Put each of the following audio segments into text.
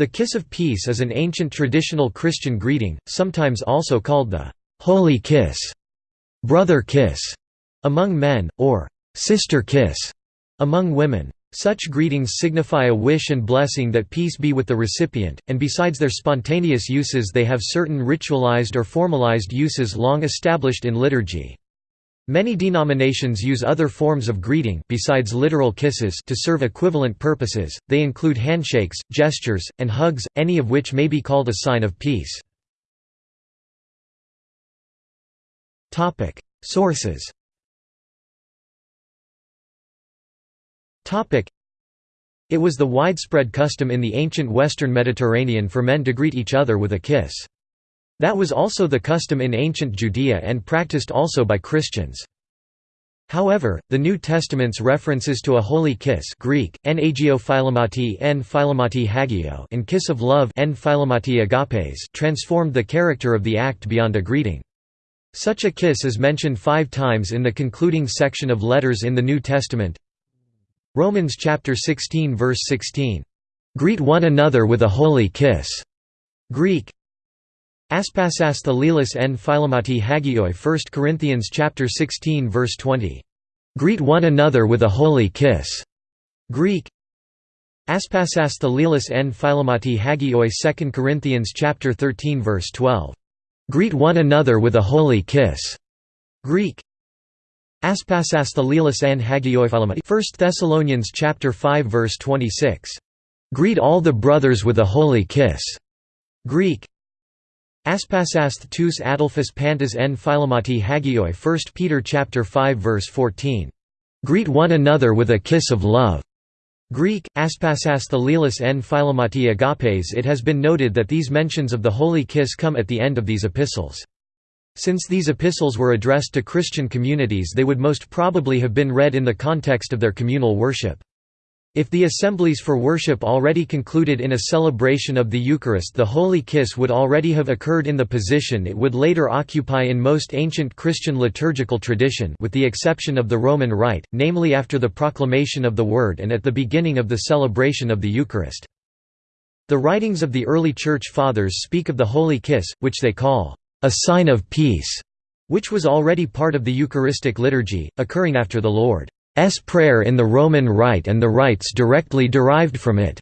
The kiss of peace is an ancient traditional Christian greeting, sometimes also called the «holy kiss», «brother kiss» among men, or «sister kiss» among women. Such greetings signify a wish and blessing that peace be with the recipient, and besides their spontaneous uses they have certain ritualized or formalized uses long established in liturgy. Many denominations use other forms of greeting besides literal kisses to serve equivalent purposes, they include handshakes, gestures, and hugs, any of which may be called a sign of peace. Topic: Sources Topic: It was the widespread custom in the ancient western Mediterranean for men to greet each other with a kiss. That was also the custom in ancient Judea and practiced also by Christians. However, the New Testament's references to a holy kiss Greek, en philomati en philomati hagio and kiss of love en philomati agapes transformed the character of the act beyond a greeting. Such a kiss is mentioned five times in the concluding section of letters in the New Testament. Romans chapter 16 verse 16, "...greet one another with a holy kiss." Greek, Aspasas thalilis en philomati hagioi 1 Corinthians chapter 16 verse 20. Greet one another with a holy kiss. Greek Aspasas thalilis en philomati hagioi 2 Corinthians chapter 13 verse 12. Greet one another with a holy kiss. Greek Aspasas thalilis en hagioi philomati 1 Thessalonians chapter 5 verse 26. Greet all the brothers with a holy kiss. Greek Aspasasth tous adelphus pantas en philomati hagioi 1 Peter chapter 5 verse 14. Greet one another with a kiss of love. Greek, aspasas en philomati agapes It has been noted that these mentions of the holy kiss come at the end of these epistles. Since these epistles were addressed to Christian communities they would most probably have been read in the context of their communal worship. If the assemblies for worship already concluded in a celebration of the Eucharist the Holy Kiss would already have occurred in the position it would later occupy in most ancient Christian liturgical tradition with the exception of the Roman Rite, namely after the proclamation of the Word and at the beginning of the celebration of the Eucharist. The writings of the early Church Fathers speak of the Holy Kiss, which they call, "...a sign of peace", which was already part of the Eucharistic liturgy, occurring after the Lord. S prayer in the Roman Rite and the rites directly derived from it.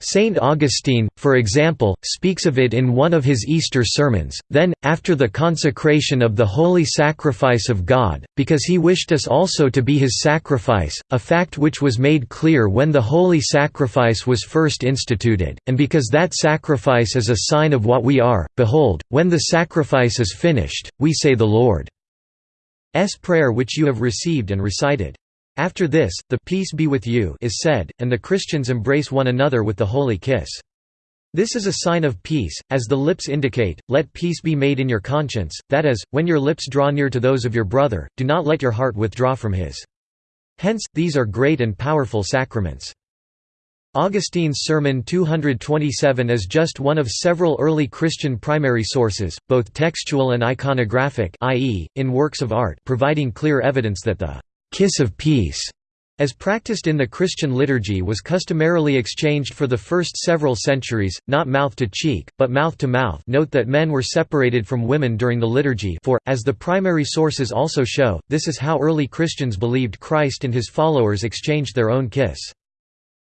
Saint Augustine, for example, speaks of it in one of his Easter sermons, then, after the consecration of the holy sacrifice of God, because he wished us also to be his sacrifice, a fact which was made clear when the holy sacrifice was first instituted, and because that sacrifice is a sign of what we are, behold, when the sacrifice is finished, we say the Lord. S prayer which you have received and recited. After this, the peace be with you is said, and the Christians embrace one another with the holy kiss. This is a sign of peace, as the lips indicate, let peace be made in your conscience, that is, when your lips draw near to those of your brother, do not let your heart withdraw from his. Hence, these are great and powerful sacraments. Augustine's Sermon 227 is just one of several early Christian primary sources, both textual and iconographic i.e., in works of art providing clear evidence that the «kiss of peace» as practiced in the Christian liturgy was customarily exchanged for the first several centuries, not mouth to cheek, but mouth to mouth note that men were separated from women during the liturgy for, as the primary sources also show, this is how early Christians believed Christ and his followers exchanged their own kiss.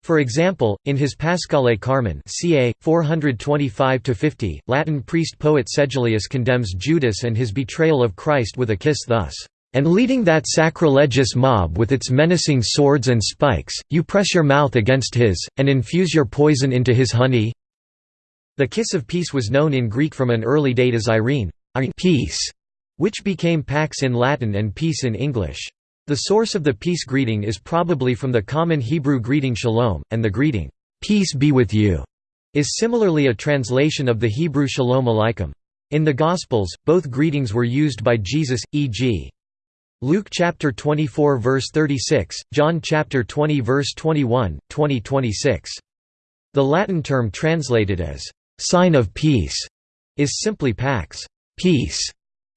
For example, in his Paschale Carmen ca. 425–50, Latin priest-poet Sedulius condemns Judas and his betrayal of Christ with a kiss thus, "...and leading that sacrilegious mob with its menacing swords and spikes, you press your mouth against his, and infuse your poison into his honey?" The kiss of peace was known in Greek from an early date as Irene peace", which became pax in Latin and peace in English. The source of the peace greeting is probably from the common Hebrew greeting shalom, and the greeting, "'Peace be with you' is similarly a translation of the Hebrew shalom aleichem. In the Gospels, both greetings were used by Jesus, e.g. Luke chapter 24 verse 36, John chapter 20 verse 21, 20 26. The Latin term translated as sign of peace is simply pax, peace,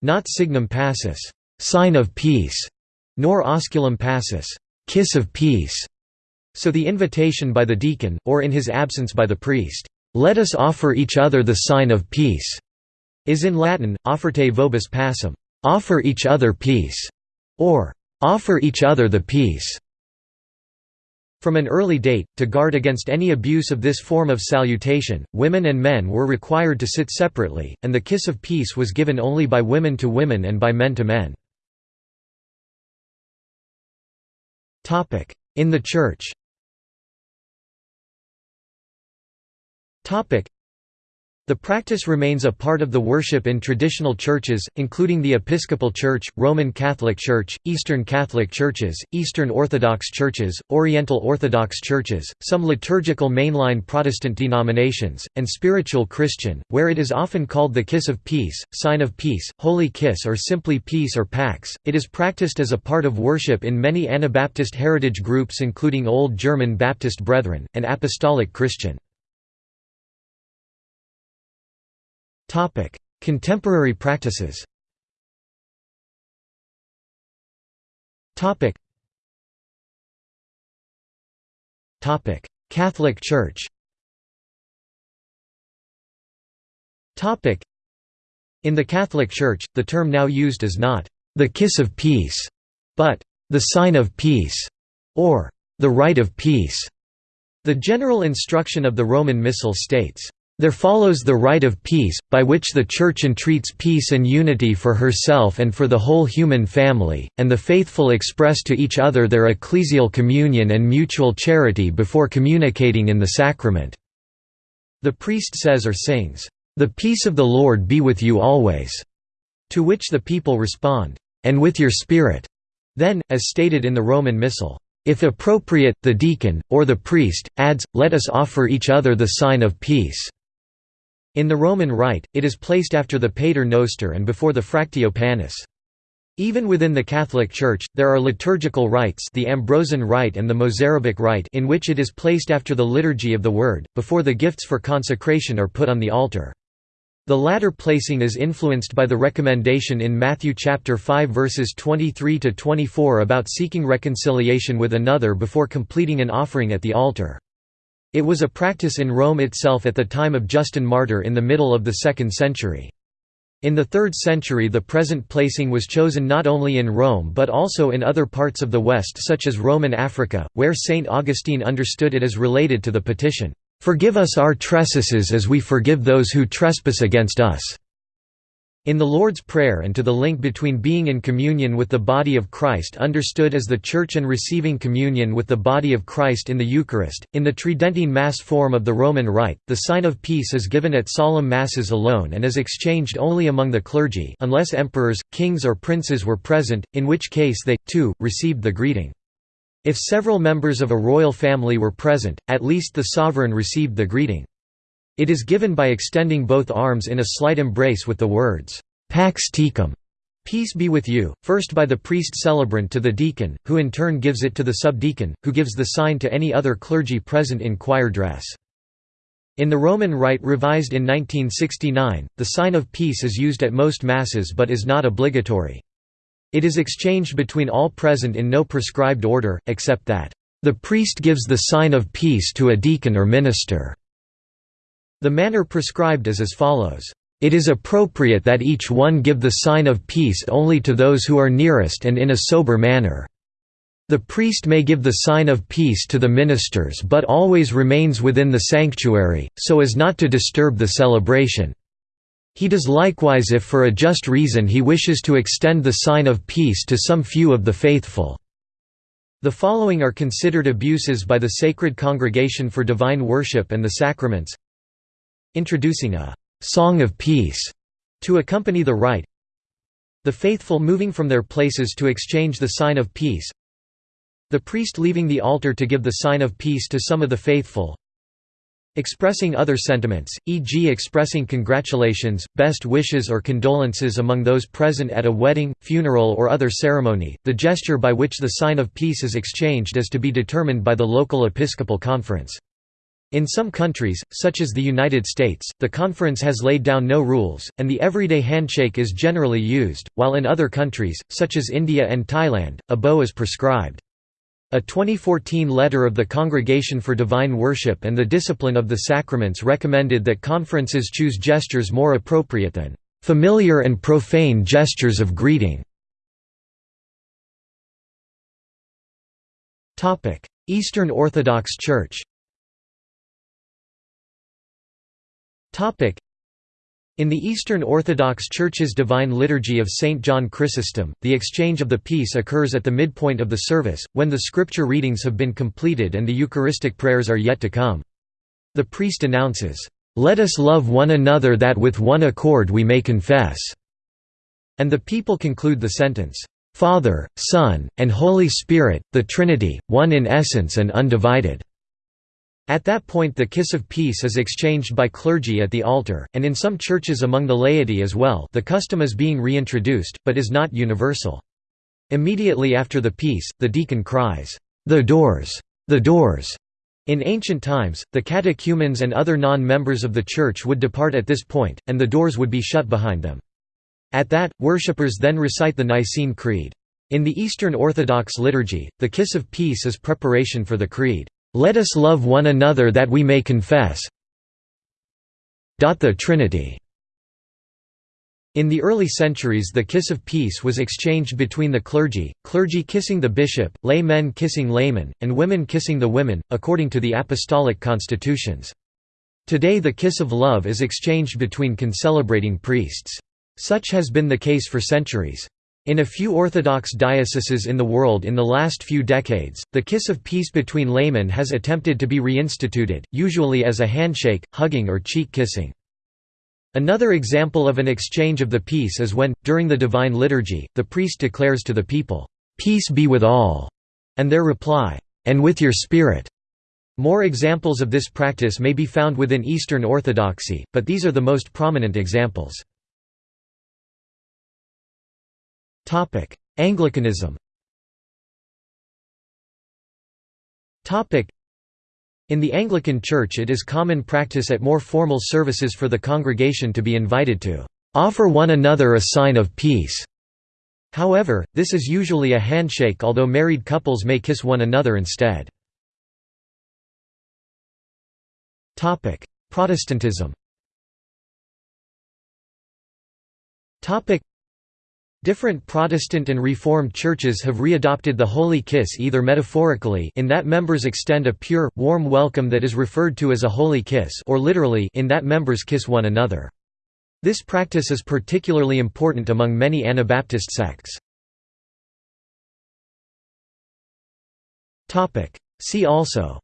not signum pacis, sign of peace nor osculum pacis kiss of peace", so the invitation by the deacon, or in his absence by the priest, "'Let us offer each other the sign of peace' is in Latin, offerte vobis pacem, offer each other peace, or offer each other the peace. From an early date, to guard against any abuse of this form of salutation, women and men were required to sit separately, and the kiss of peace was given only by women to women and by men to men. In the Church the practice remains a part of the worship in traditional churches, including the Episcopal Church, Roman Catholic Church, Eastern Catholic Churches, Eastern Orthodox Churches, Oriental Orthodox Churches, some liturgical mainline Protestant denominations, and spiritual Christian, where it is often called the Kiss of Peace, Sign of Peace, Holy Kiss or simply Peace or Pax. It is practiced as a part of worship in many Anabaptist heritage groups including Old German Baptist Brethren, and Apostolic Christian. Topic: Contemporary practices. Topic. Topic: Catholic Church. Topic: In the Catholic Church, the term now used is not the kiss of peace, but the sign of peace or the rite of peace. The general instruction of the Roman Missal states, there follows the rite of peace, by which the Church entreats peace and unity for herself and for the whole human family, and the faithful express to each other their ecclesial communion and mutual charity before communicating in the sacrament." The priest says or sings, "'The peace of the Lord be with you always'", to which the people respond, "'And with your spirit'". Then, as stated in the Roman Missal, if appropriate, the deacon, or the priest, adds, let us offer each other the sign of peace. In the Roman Rite, it is placed after the Pater Noster and before the Fractio Panis. Even within the Catholic Church, there are liturgical rites the Ambrosian Rite and the Mozarabic Rite in which it is placed after the Liturgy of the Word, before the gifts for consecration are put on the altar. The latter placing is influenced by the recommendation in Matthew chapter 5 verses 23 to 24 about seeking reconciliation with another before completing an offering at the altar. It was a practice in Rome itself at the time of Justin Martyr in the middle of the 2nd century. In the 3rd century the present placing was chosen not only in Rome but also in other parts of the West such as Roman Africa, where St. Augustine understood it as related to the petition, "'Forgive us our trespasses as we forgive those who trespass against us' In the Lord's Prayer and to the link between being in communion with the body of Christ understood as the Church and receiving communion with the body of Christ in the Eucharist, in the Tridentine Mass form of the Roman Rite, the sign of peace is given at solemn Masses alone and is exchanged only among the clergy unless emperors, kings or princes were present, in which case they, too, received the greeting. If several members of a royal family were present, at least the sovereign received the greeting. It is given by extending both arms in a slight embrace with the words, Pax tecum, peace be with you, first by the priest celebrant to the deacon, who in turn gives it to the subdeacon, who gives the sign to any other clergy present in choir dress. In the Roman Rite revised in 1969, the sign of peace is used at most Masses but is not obligatory. It is exchanged between all present in no prescribed order, except that, "...the priest gives the sign of peace to a deacon or minister." The manner prescribed is as follows. It is appropriate that each one give the sign of peace only to those who are nearest and in a sober manner. The priest may give the sign of peace to the ministers but always remains within the sanctuary, so as not to disturb the celebration. He does likewise if for a just reason he wishes to extend the sign of peace to some few of the faithful. The following are considered abuses by the Sacred Congregation for Divine Worship and the Sacraments introducing a «song of peace» to accompany the rite the faithful moving from their places to exchange the sign of peace the priest leaving the altar to give the sign of peace to some of the faithful expressing other sentiments, e.g. expressing congratulations, best wishes or condolences among those present at a wedding, funeral or other ceremony, the gesture by which the sign of peace is exchanged is to be determined by the local episcopal conference. In some countries, such as the United States, the conference has laid down no rules, and the everyday handshake is generally used, while in other countries, such as India and Thailand, a bow is prescribed. A 2014 letter of the Congregation for Divine Worship and the Discipline of the Sacraments recommended that conferences choose gestures more appropriate than familiar and profane gestures of greeting. Eastern Orthodox Church in the Eastern Orthodox Church's Divine Liturgy of St. John Chrysostom, the exchange of the peace occurs at the midpoint of the service, when the scripture readings have been completed and the Eucharistic prayers are yet to come. The priest announces, "'Let us love one another that with one accord we may confess'", and the people conclude the sentence, "'Father, Son, and Holy Spirit, the Trinity, one in essence and undivided'". At that point the kiss of peace is exchanged by clergy at the altar, and in some churches among the laity as well the custom is being reintroduced, but is not universal. Immediately after the peace, the deacon cries, "'The doors! The doors!' In ancient times, the catechumens and other non-members of the church would depart at this point, and the doors would be shut behind them. At that, worshippers then recite the Nicene Creed. In the Eastern Orthodox liturgy, the kiss of peace is preparation for the Creed. Let us love one another that we may confess the Trinity. In the early centuries the kiss of peace was exchanged between the clergy, clergy kissing the bishop, laymen kissing laymen, and women kissing the women, according to the apostolic constitutions. Today the kiss of love is exchanged between concelebrating priests. Such has been the case for centuries. In a few Orthodox dioceses in the world in the last few decades, the kiss of peace between laymen has attempted to be reinstituted, usually as a handshake, hugging or cheek kissing. Another example of an exchange of the peace is when, during the Divine Liturgy, the priest declares to the people, "'Peace be with all' and their reply, "'And with your spirit' More examples of this practice may be found within Eastern Orthodoxy, but these are the most prominent examples. Anglicanism. In the Anglican Church it is common practice at more formal services for the congregation to be invited to offer one another a sign of peace. However, this is usually a handshake although married couples may kiss one another instead. Protestantism Different Protestant and Reformed churches have readopted the holy kiss either metaphorically in that members extend a pure, warm welcome that is referred to as a holy kiss or literally in that members kiss one another. This practice is particularly important among many Anabaptist sects. See also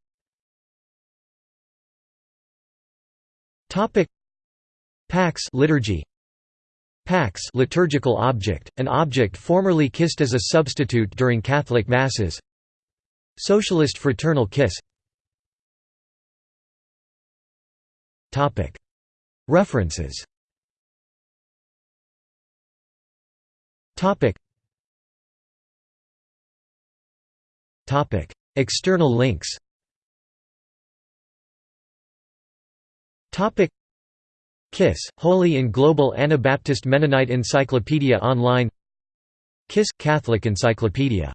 Pax liturgy Pax liturgical object, an object formerly kissed as a substitute during Catholic Masses. Socialist fraternal kiss. References. External links KISS, Holy in Global Anabaptist Mennonite Encyclopedia Online KISS – Catholic Encyclopedia